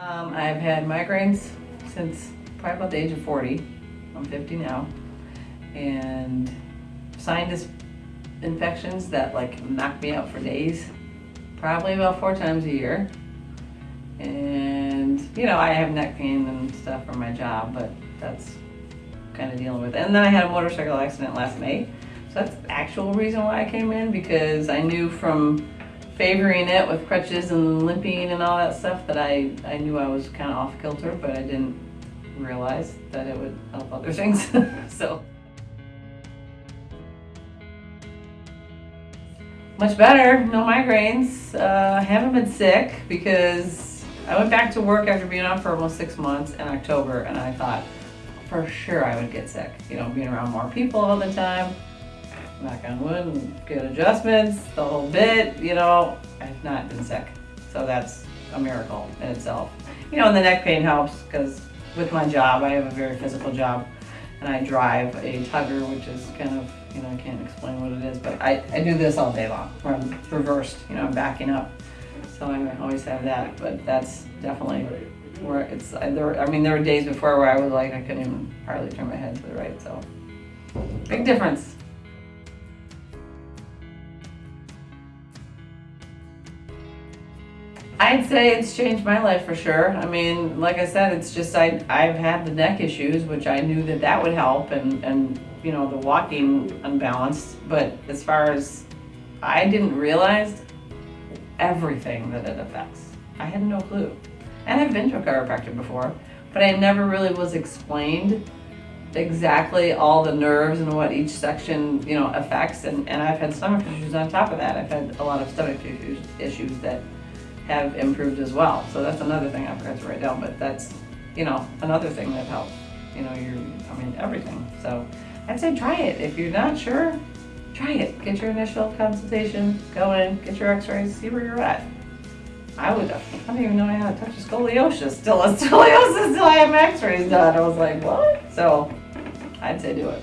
Um, I've had migraines since probably about the age of 40. I'm 50 now. And sinus infections that like knock me out for days, probably about four times a year. And, you know, I have neck pain and stuff from my job, but that's kind of dealing with it. And then I had a motorcycle accident last May. So that's the actual reason why I came in because I knew from favoring it with crutches and limping and all that stuff that I, I knew I was kind of off kilter, but I didn't realize that it would help other things. so. Much better, no migraines. Uh, I haven't been sick because I went back to work after being off for almost six months in October and I thought for sure I would get sick. You know, being around more people all the time, knock on wood, good adjustments, the whole bit, you know, I've not been sick. So that's a miracle in itself. You know, and the neck pain helps because with my job, I have a very physical job and I drive a tugger, which is kind of, you know, I can't explain what it is, but I, I do this all day long, where I'm reversed, you know, I'm backing up. So I always have that, but that's definitely where it's, I, there, I mean, there were days before where I was like, I couldn't even hardly turn my head to the right, so. Big difference. I'd say it's changed my life for sure. I mean, like I said, it's just I I've had the neck issues, which I knew that that would help, and and you know the walking unbalanced. But as far as I didn't realize everything that it affects. I had no clue, and I've been to a chiropractor before, but I never really was explained exactly all the nerves and what each section you know affects. And and I've had stomach issues on top of that. I've had a lot of stomach issues issues that have improved as well. So that's another thing I forgot to write down, but that's, you know, another thing that helps. You know, you're, I mean, everything. So I'd say try it. If you're not sure, try it. Get your initial consultation, go in, get your x-rays, see where you're at. I would, I don't even know how to touch a scoliosis. Still a scoliosis till I have x-rays done. I was like, what? So I'd say do it.